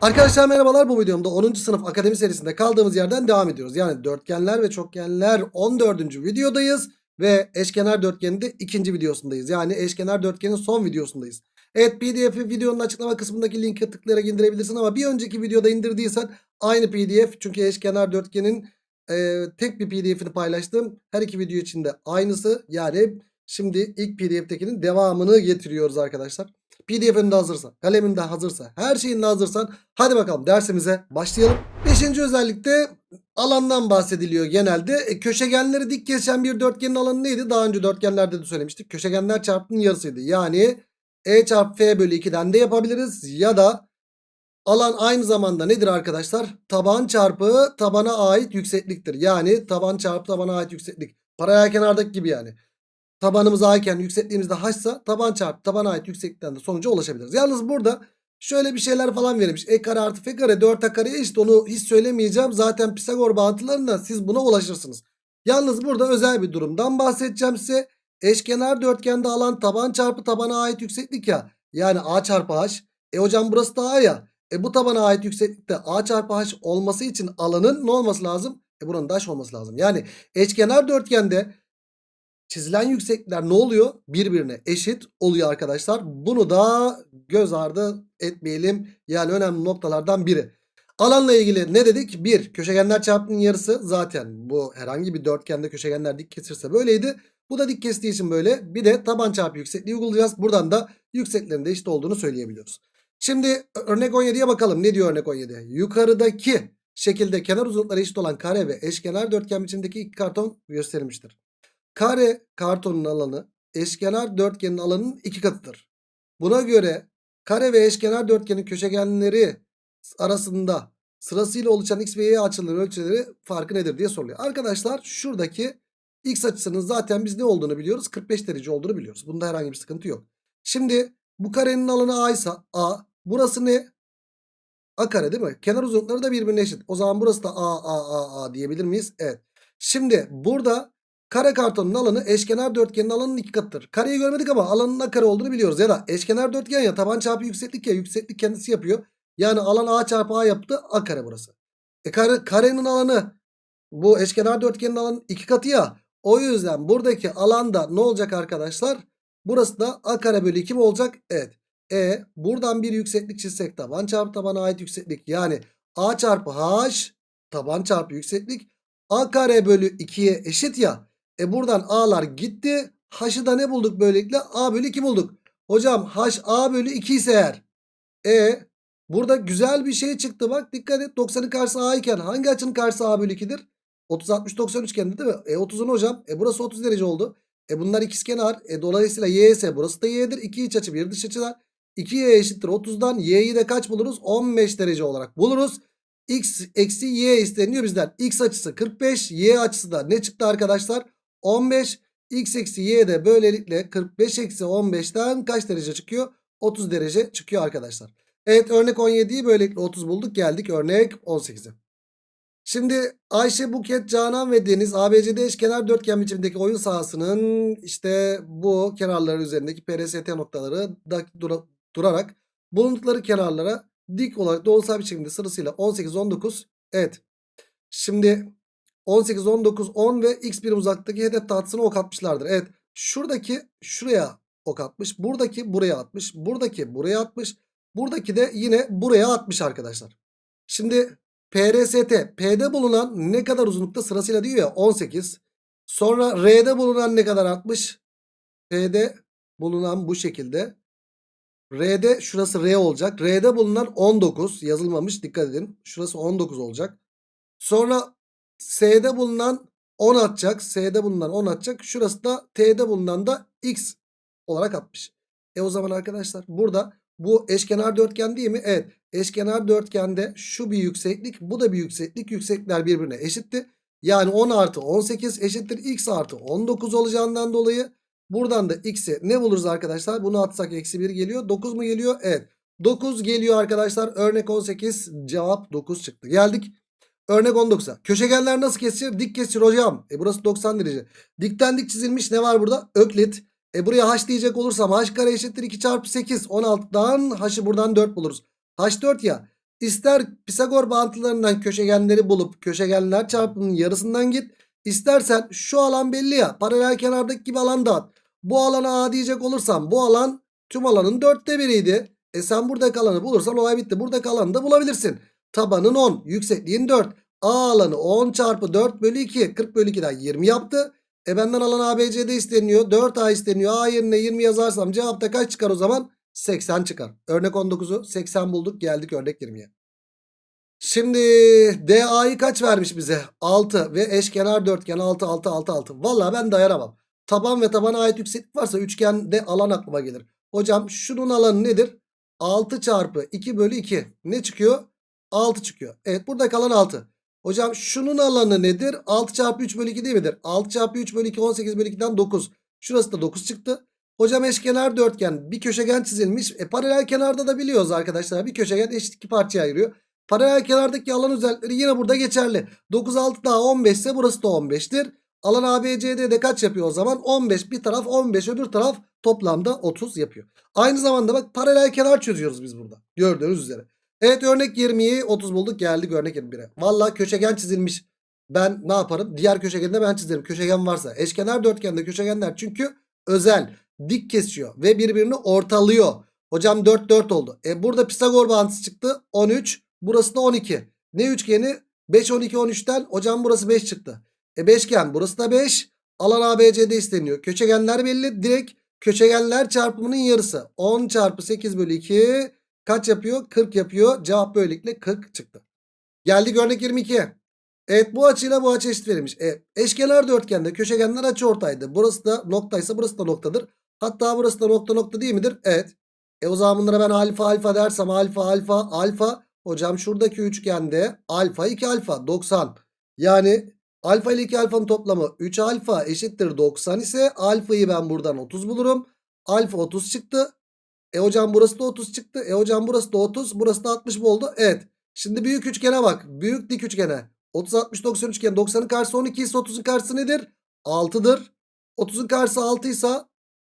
Arkadaşlar merhabalar bu videomda 10. sınıf akademi serisinde kaldığımız yerden devam ediyoruz. Yani dörtgenler ve çokgenler 14. videodayız ve eşkenar dörtgenin de ikinci videosundayız. Yani eşkenar dörtgenin son videosundayız. Evet pdf'i videonun açıklama kısmındaki linke tıklayarak indirebilirsin ama bir önceki videoda indirdiysen aynı pdf çünkü eşkenar dörtgenin e, tek bir pdf'ini paylaştım. Her iki video içinde aynısı yani şimdi ilk pdf'tekinin devamını getiriyoruz arkadaşlar. PDF'in de hazırsa, kalemin de hazırsa, her şeyin de hazırsan hadi bakalım dersimize başlayalım. Beşinci özellikte alandan bahsediliyor genelde. E, köşegenleri dik kesen bir dörtgenin alanı neydi? Daha önce dörtgenlerde de söylemiştik. Köşegenler çarpımının yarısıydı. Yani E çarpı F bölü 2'den de yapabiliriz. Ya da alan aynı zamanda nedir arkadaşlar? Taban çarpı tabana ait yüksekliktir. Yani taban çarpı tabana ait yükseklik. Paraya kenardaki gibi yani tabanımız A iken yüksekliğimiz de H'sa taban çarpı tabana ait yükseklikten de sonuca ulaşabiliriz. Yalnız burada şöyle bir şeyler falan verilmiş. E kare artı f kare 4a kare eşit onu hiç söylemeyeceğim. Zaten Pisagor bağıntılarından siz buna ulaşırsınız. Yalnız burada özel bir durumdan bahsedeceğim size. Eşkenar dörtgende alan taban çarpı tabana ait yükseklik ya. Yani A çarpı H. E hocam burası da A ya. E bu tabana ait yükseklikte A çarpı H olması için alanın ne olması lazım? E buranın da H olması lazım. Yani eşkenar dörtgende çizilen yükseklikler ne oluyor? Birbirine eşit oluyor arkadaşlar. Bunu da göz ardı etmeyelim. Yani önemli noktalardan biri. Alanla ilgili ne dedik? 1. Köşegenler çarpımının yarısı zaten bu herhangi bir dörtgende köşegenler dik kesirse böyleydi. Bu da dik kestiği için böyle. Bir de taban çarpı yüksekliği uygulayacağız. Buradan da yükseklerin de eşit olduğunu söyleyebiliyoruz. Şimdi örnek 17'ye bakalım. Ne diyor örnek 17? Yukarıdaki şekilde kenar uzunlukları eşit olan kare ve eşkenar dörtgen biçimdeki iki karton gösterilmiştir. Kare kartonun alanı eşkenar dörtgenin alanının iki katıdır. Buna göre kare ve eşkenar dörtgenin köşegenleri arasında sırasıyla oluşan x ve y açıların ölçüleri farkı nedir diye soruluyor. Arkadaşlar şuradaki x açısının zaten biz ne olduğunu biliyoruz. 45 derece olduğunu biliyoruz. Bunda herhangi bir sıkıntı yok. Şimdi bu karenin alanı a ise a. Burası ne? A kare değil mi? Kenar uzunlukları da birbirine eşit. O zaman burası da a a a a diyebilir miyiz? Evet. Şimdi burada Kare kartonun alanı eşkenar dörtgenin alanının iki katıdır. Kareyi görmedik ama alanın ne kare olduğunu biliyoruz. Ya da eşkenar dörtgen ya taban çarpı yükseklik ya yükseklik kendisi yapıyor. Yani alan a çarpı a yaptı a kare burası. E kare, karenin alanı bu eşkenar dörtgenin alanının iki katı ya. O yüzden buradaki alanda ne olacak arkadaşlar? Burası da a kare bölü 2 mi olacak? Evet. E buradan bir yükseklik çizsek taban çarpı tabana ait yükseklik. Yani a çarpı h taban çarpı yükseklik a kare bölü 2'ye eşit ya. E buradan a'lar gitti. H'ı da ne bulduk böylelikle? A bölü 2 bulduk. Hocam H A bölü 2 ise eğer. E burada güzel bir şey çıktı bak dikkat et. 90'ın karşısı A iken hangi açının karşısı A bölü 2'dir? 30 60 90 üçgende değil mi? E 30'un hocam. E burası 30 derece oldu. E bunlar ikizkenar. E dolayısıyla y ise burası da y'dir. 2 iç açı bir dış açıdan. 2y eşittir 30'dan y'yi de kaç buluruz? 15 derece olarak buluruz. x eksi y isteniyor bizden. x açısı 45 y açısı da ne çıktı arkadaşlar? 15 x eksi y de böylelikle 45 eksi 15'ten kaç derece çıkıyor? 30 derece çıkıyor arkadaşlar. Evet örnek 17'yi böylelikle 30 bulduk geldik örnek 18'e. Şimdi Ayşe, Buket, Canan ve Deniz ABCD eşkenar dörtgen biçimindeki oyun sahasının işte bu kenarları üzerindeki PRST noktaları dura, durarak bulundukları kenarlara dik olarak doğrusal bir şekilde sırasıyla 18, 19 evet. Şimdi 18, 19, 10 ve x birim uzaklıktaki hedef tahtasına ok atmışlardır. Evet şuradaki şuraya ok atmış. Buradaki buraya atmış. Buradaki buraya atmış. Buradaki de yine buraya atmış arkadaşlar. Şimdi PRST P'de bulunan ne kadar uzunlukta sırasıyla diyor ya 18. Sonra R'de bulunan ne kadar atmış? P'de bulunan bu şekilde. R'de şurası R olacak. R'de bulunan 19 yazılmamış dikkat edin. Şurası 19 olacak. Sonra S'de bulunan 10 atacak. S'de bulunan 10 atacak. Şurası da T'de bulunan da X olarak atmış. E o zaman arkadaşlar burada bu eşkenar dörtgen değil mi? Evet. Eşkenar dörtgende şu bir yükseklik bu da bir yükseklik. Yükseklikler birbirine eşitti. Yani 10 artı 18 eşittir x artı 19 olacağından dolayı buradan da x'i ne buluruz arkadaşlar? Bunu atsak eksi 1 geliyor. 9 mu geliyor? Evet. 9 geliyor arkadaşlar. Örnek 18 cevap 9 çıktı. Geldik. Örnek 19'a. Köşegenler nasıl kesilir? Dik kesir hocam. E burası 90 derece. Dikten dik çizilmiş ne var burada? Öklit. E buraya h diyecek olursam h kare eşittir 2 çarpı 8. 16'dan h'ı buradan 4 buluruz. h 4 ya. İster Pisagor bağıntılarından köşegenleri bulup köşegenler çarpımının yarısından git. İstersen şu alan belli ya paralel kenardaki gibi alan dağıt. Bu alana A diyecek olursam bu alan tüm alanın dörtte biriydi. E sen buradaki alanı bulursan olay bitti. Buradaki alanı da bulabilirsin. Tabanın 10 yüksekliğin 4. A alanı 10 çarpı 4 bölü 2 40 bölü 2'den 20 yaptı. E benden alan ABC'de isteniyor. 4A isteniyor. A yerine 20 yazarsam cevapta kaç çıkar o zaman? 80 çıkar. Örnek 19'u 80 bulduk geldik örnek 20'ye. Şimdi DA'yı kaç vermiş bize? 6 ve eşkenar dörtgen 6 6 6 6. Valla ben dayanamam. Taban ve tabana ait yükseklik varsa üçgende alan aklıma gelir. Hocam şunun alanı nedir? 6 çarpı 2 bölü 2. Ne çıkıyor? 6 çıkıyor. Evet burada kalan 6. Hocam şunun alanı nedir? 6 çarpı 3 bölü 2 değil midir? 6 çarpı 3 bölü 2 18 bölü 2'den 9. Şurası da 9 çıktı. Hocam eşkenar dörtgen bir köşegen çizilmiş. E, paralel kenarda da biliyoruz arkadaşlar. Bir köşegen eşit iki parçaya ayırıyor. Paralel kenardaki alan özellikleri yine burada geçerli. 9 6 daha 15 ise burası da 15'tir. Alan ABCD'de kaç yapıyor o zaman? 15 bir taraf 15 öbür taraf toplamda 30 yapıyor. Aynı zamanda bak paralel kenar çözüyoruz biz burada. Gördüğünüz üzere. Evet örnek 20'yi 30 bulduk geldik örnek 21'e. Valla köşegen çizilmiş. Ben ne yaparım? Diğer köşegende ben çizerim. Köşegen varsa. Eşkenar dörtgende köşegenler çünkü özel. Dik kesiyor ve birbirini ortalıyor. Hocam 4 4 oldu. E burada Pisagor bağıntısı çıktı. 13. Burası da 12. Ne üçgeni? 5 12 13'ten hocam burası 5 çıktı. E beşgen burası da 5. Alan ABCD isteniyor. Köşegenler belli. Direkt köşegenler çarpımının yarısı. 10 çarpı 8 bölü 2 kaç yapıyor? 40 yapıyor. Cevap böylelikle 40 çıktı. Geldik örnek 22'ye. Evet bu açıyla bu açı eşit verilmiş. E, eşkenar dörtgende köşegenler açı ortaydı. Burası da noktaysa burası da noktadır. Hatta burası da nokta nokta değil midir? Evet. E o zaman bunlara ben alfa alfa dersem alfa alfa alfa. Hocam şuradaki üçgende alfa 2 alfa 90. Yani alfa ile 2 alfanın toplamı 3 alfa eşittir 90 ise alfayı ben buradan 30 bulurum. Alfa 30 çıktı. E hocam burası da 30 çıktı. E hocam burası da 30 burası da 60 mı oldu? Evet. Şimdi büyük üçgene bak. Büyük dik üçgene. 30 60 90 üçgen 90'ın karşısı 12 ise 30'un karşısı nedir? 6'dır. 30'un karşısı 6 ise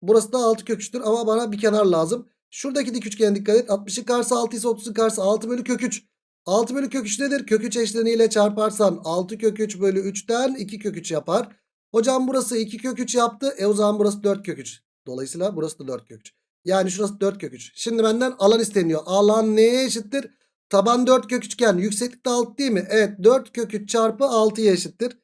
burası da 6 kök 3'tür ama bana bir kenar lazım. Şuradaki dik üçgene dikkat et. 60'ın karşısı 6 ise 30'un karşısı 6 bölü kök 3. 6 bölü kök 3 nedir? Kök 3 eşleniyle çarparsan 6 kök 3 bölü 3'ten 2 kök 3 yapar. Hocam burası 2 kök 3 yaptı. E o zaman burası 4 kök 3. Dolayısıyla burası da 4 kök 3. Yani şurası 4 kök 3. Şimdi benden alan isteniyor. Alan neye eşittir? Taban 4 kök üçgen. Yükseklik de 6 değil mi? Evet 4 kök 3 çarpı 6'ya eşittir.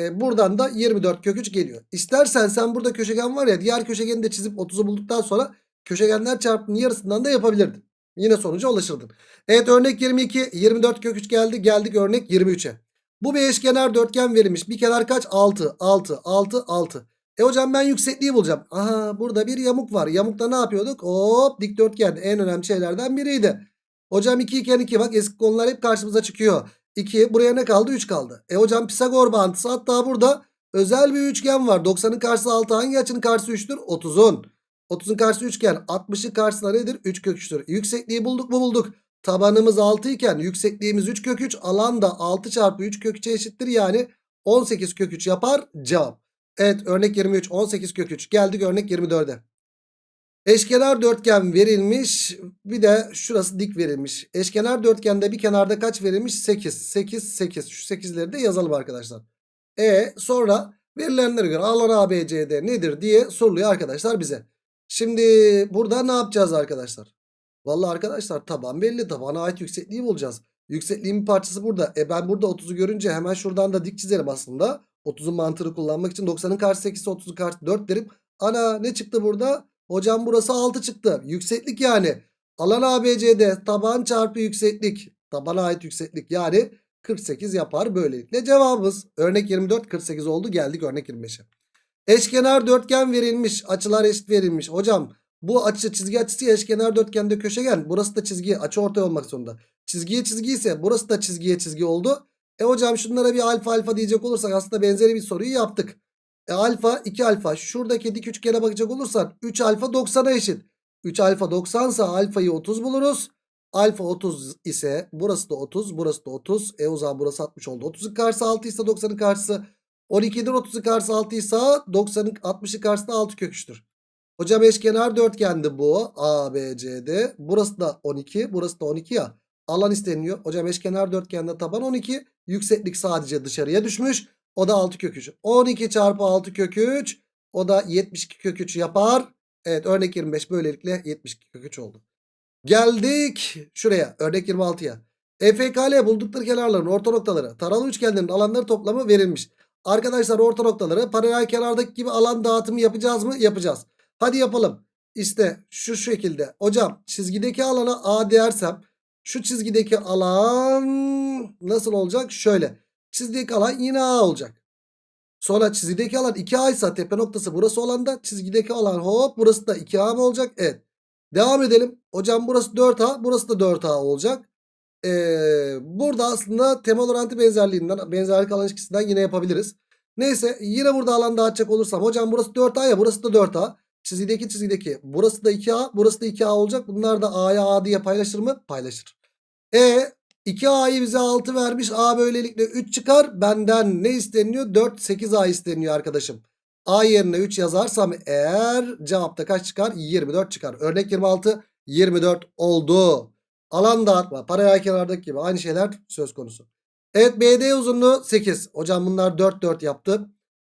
E, buradan da 24 kök 3 geliyor. İstersen sen burada köşegen var ya diğer köşegeni de çizip 30'u bulduktan sonra köşegenler çarpımının yarısından da yapabilirdin. Yine sonuca ulaşırdın. Evet örnek 22 24 kök 3 geldi. Geldik örnek 23'e. Bu bir eşkenar dörtgen verilmiş. Bir kenar kaç? 6 6 6 6. E hocam ben yüksekliği bulacağım. Aha burada bir yamuk var. Yamukta ne yapıyorduk? Hop dikdörtgen en önemli şeylerden biriydi. Hocam 2 iken 2 bak eski konular hep karşımıza çıkıyor. 2 buraya ne kaldı? 3 kaldı. E hocam Pisagor bağıntısı hatta burada özel bir üçgen var. 90'ın karşısı 6 hangi açının karşısı 3'tür? 30'un. 30'un karşısı üçgen 60'ın karşısında nedir? 3 kök 3'tür. Yüksekliği bulduk mu bulduk. Tabanımız 6 iken yüksekliğimiz 3 kök 3 alan da 6 çarpı 3 kök 3'e eşittir. Yani 18 kök 3 yapar cevap. Evet örnek 23 18 kök 3 geldik örnek 24'e. Eşkenar dörtgen verilmiş. Bir de şurası dik verilmiş. Eşkenar dörtgende bir kenarda kaç verilmiş? 8. 8, 8. Şu 8'leri de yazalım arkadaşlar. E sonra verilenlere göre alan ABCD nedir diye soruluyor arkadaşlar bize. Şimdi burada ne yapacağız arkadaşlar? Vallahi arkadaşlar taban belli. Tabana ait yüksekliği bulacağız. Yüksekliğin bir parçası burada. E ben burada 30'u görünce hemen şuradan da dik çizerim aslında. 30'un mantığını kullanmak için 90'ın karşısı 8 ise 30'un karşısı 4 derim. Ana ne çıktı burada? Hocam burası 6 çıktı. Yükseklik yani. Alan ABC'de taban çarpı yükseklik. Tabana ait yükseklik yani 48 yapar böylelikle cevabımız. Örnek 24 48 oldu geldik örnek 25'e. Eşkenar dörtgen verilmiş. Açılar eşit verilmiş. Hocam bu açı çizgi açısı eşkenar dörtgende köşegen. Burası da çizgi açı ortay olmak zorunda. Çizgiye çizgi ise burası da çizgiye çizgi oldu. E hocam şunlara bir alfa alfa diyecek olursak aslında benzeri bir soruyu yaptık. E alfa 2 alfa şuradaki dik üçgene bakacak olursan 3 alfa 90'a eşit. 3 alfa 90 ise alfayı 30 buluruz. Alfa 30 ise burası da 30 burası da 30. E o zaman burası 60 oldu. 30'un karşısı 6 ise 90'ın karşısı 12'den 30'un karşısı 6 ise 90'ın 60'ın karşısında 6 kök 3'tür. Hocam eşkenar dörtgendi bu. A, B, C, D. Burası da 12 burası da 12 ya. Alan isteniyor. Hocam eşkenar dörtgende taban 12. Yükseklik sadece dışarıya düşmüş. O da 6 kök 3. 12 çarpı 6 kök 3. O da 72 kök 3 yapar. Evet örnek 25 böylelikle 72 kök 3 oldu. Geldik şuraya örnek 26'ya. EFKL buldukları kenarların orta noktaları taralı üçgenlerin alanları toplamı verilmiş. Arkadaşlar orta noktaları paralel kenardaki gibi alan dağıtımı yapacağız mı? Yapacağız. Hadi yapalım. İşte şu şekilde. Hocam çizgideki alana A dersem şu çizgideki alan nasıl olacak? Şöyle. Çizgideki alan yine A olacak. Sonra çizgideki alan 2A ise tepe noktası burası olan da çizgideki alan hop burası da 2A mı olacak? Evet. Devam edelim. Hocam burası 4A burası da 4A olacak. Ee, burada aslında temel orantı benzerliğinden benzerlik alan ilişkisinden yine yapabiliriz. Neyse yine burada alan dağıtacak olursam hocam burası 4A ya burası da 4A. Çizgideki çizgideki burası da 2A burası da 2A olacak. Bunlar da A'ya A diye paylaşır mı? Paylaşır. E 2A'yı bize 6 vermiş. A böylelikle 3 çıkar. Benden ne isteniyor? 4 8A isteniyor arkadaşım. A yerine 3 yazarsam eğer cevapta kaç çıkar? 24 çıkar. Örnek 26 24 oldu. Alan dağıtma paralel kenardaki gibi aynı şeyler söz konusu. Evet BD uzunluğu 8. Hocam bunlar 4 4 yaptı.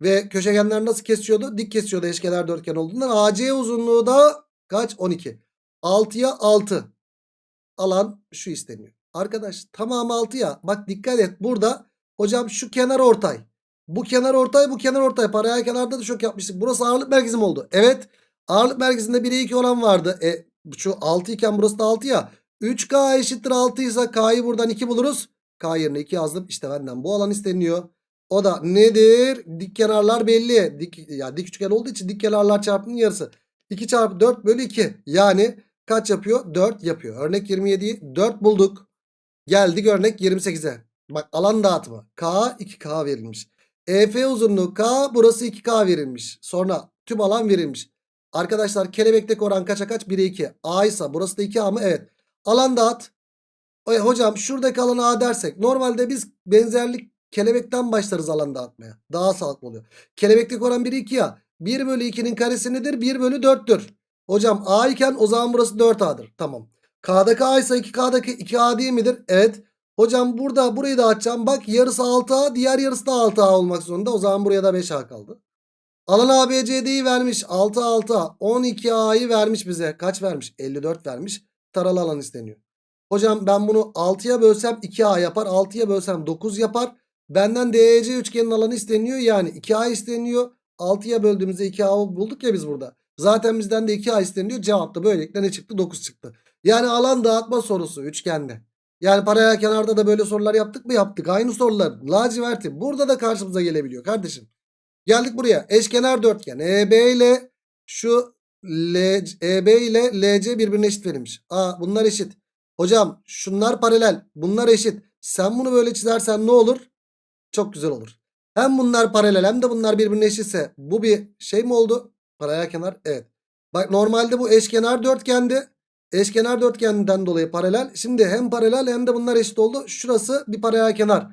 Ve köşegenler nasıl kesiyordu? Dik kesiyordu eşkenar dörtgen olduğundan. AC uzunluğu da kaç? 12. 6'ya 6. Alan şu isteniyor. Arkadaş tamamı 6 ya. Bak dikkat et burada hocam şu kenar ortay. Bu kenar ortay bu kenar ortay. Paralel kenarda da çok yapmıştık. Burası ağırlık merkezi mi oldu? Evet. Ağırlık merkezinde 1'e 2 olan vardı. E şu 6 iken burası da 6 ya. 3K eşittir 6 ise K'yı buradan 2 buluruz. K yerine 2 yazdım. İşte benden bu alan isteniyor. O da nedir? Dik kenarlar belli. Dik, ya dik üçgen olduğu için dik kenarlar çarpımının yarısı. 2 çarpı 4 bölü 2. Yani kaç yapıyor? 4 yapıyor. Örnek 27'yi 4 bulduk. Geldik örnek 28'e. Bak alan dağıtımı. K 2K verilmiş. EF uzunluğu K burası 2K verilmiş. Sonra tüm alan verilmiş. Arkadaşlar kelebekteki oran kaça kaç? 1'e 2. A ise burası da 2A mı? Evet. Alan dağıt. E, hocam şuradaki alana A dersek. Normalde biz benzerlik kelebekten başlarız alan dağıtmaya. Daha sağlıklı oluyor. Kelebekteki oran 1'e 2 ya. 1 bölü 2'nin karesi nedir? 1 bölü 4'tür. Hocam A iken o zaman burası 4A'dır. Tamam. K'daki A ise 2K'daki 2A değil midir? Evet. Hocam burada burayı da açacağım. Bak yarısı 6A diğer yarısı da 6A olmak zorunda. O zaman buraya da 5A kaldı. Alan ABCD'yi vermiş. 6 6A. 12A'yı vermiş bize. Kaç vermiş? 54 vermiş. Taralı alan isteniyor. Hocam ben bunu 6'ya bölsem 2A yapar. 6'ya bölsem 9 yapar. Benden DEC üçgenin alanı isteniyor. Yani 2A isteniyor. 6'ya böldüğümüzde 2A bulduk ya biz burada. Zaten bizden de 2A isteniyor. Cevap da böylelikle ne çıktı? 9 çıktı. Yani alan dağıtma sorusu üçgende. Yani paralel kenarda da böyle sorular yaptık mı? Yaptık. Aynı sorular. Laciverti. Burada da karşımıza gelebiliyor kardeşim. Geldik buraya. Eşkenar dörtgen. EB ile şu EB ile LC birbirine eşit verilmiş. Aa bunlar eşit. Hocam şunlar paralel. Bunlar eşit. Sen bunu böyle çizersen ne olur? Çok güzel olur. Hem bunlar paralel hem de bunlar birbirine eşitse bu bir şey mi oldu? Paralel kenar. Evet. Bak normalde bu eşkenar dörtgendi. Eşkenar dörtgenden dolayı paralel. Şimdi hem paralel hem de bunlar eşit oldu. Şurası bir paralel kenar.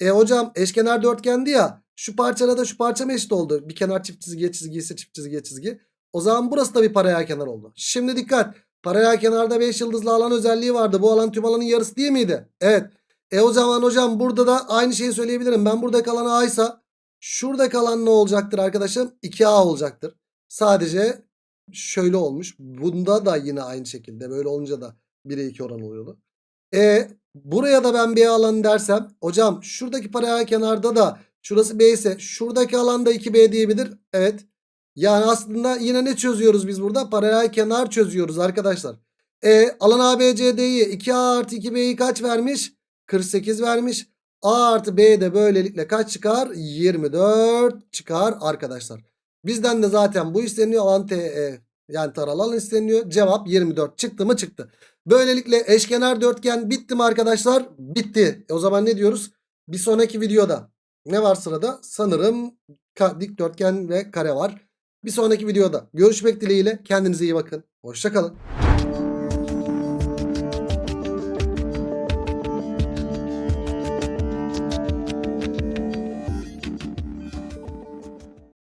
E hocam eşkenar dörtgendi ya. Şu parçada da şu parça mı eşit oldu? Bir kenar çift çizgiye çizgi ise çift çizgiye çizgi. O zaman burası da bir paralel kenar oldu. Şimdi dikkat. Paralel kenarda 5 yıldızlı alan özelliği vardı. Bu alan tüm alanın yarısı değil miydi? Evet. E o zaman hocam burada da aynı şeyi söyleyebilirim. Ben burada kalan A ise şurada kalan ne olacaktır arkadaşım? 2A olacaktır. Sadece şöyle olmuş. Bunda da yine aynı şekilde. Böyle olunca da 1'e 2 oran oluyordu. E buraya da ben B alanı dersem hocam şuradaki paralel kenarda da şurası B ise şuradaki alanda 2B diyebilir. Evet. Yani aslında yine ne çözüyoruz biz burada? Paralel kenar çözüyoruz arkadaşlar. E alan ABCD'yi 2A artı 2B'yi kaç vermiş? 48 vermiş. A artı B de böylelikle kaç çıkar? 24 çıkar arkadaşlar. Bizden de zaten bu isteniyor. Alan TE yani taralı alan isteniyor. Cevap 24 çıktı mı çıktı. Böylelikle eşkenar dörtgen bitti mi arkadaşlar? Bitti. E o zaman ne diyoruz? Bir sonraki videoda ne var sırada? Sanırım dikdörtgen ve kare var. Bir sonraki videoda görüşmek dileğiyle. Kendinize iyi bakın. Hoşçakalın.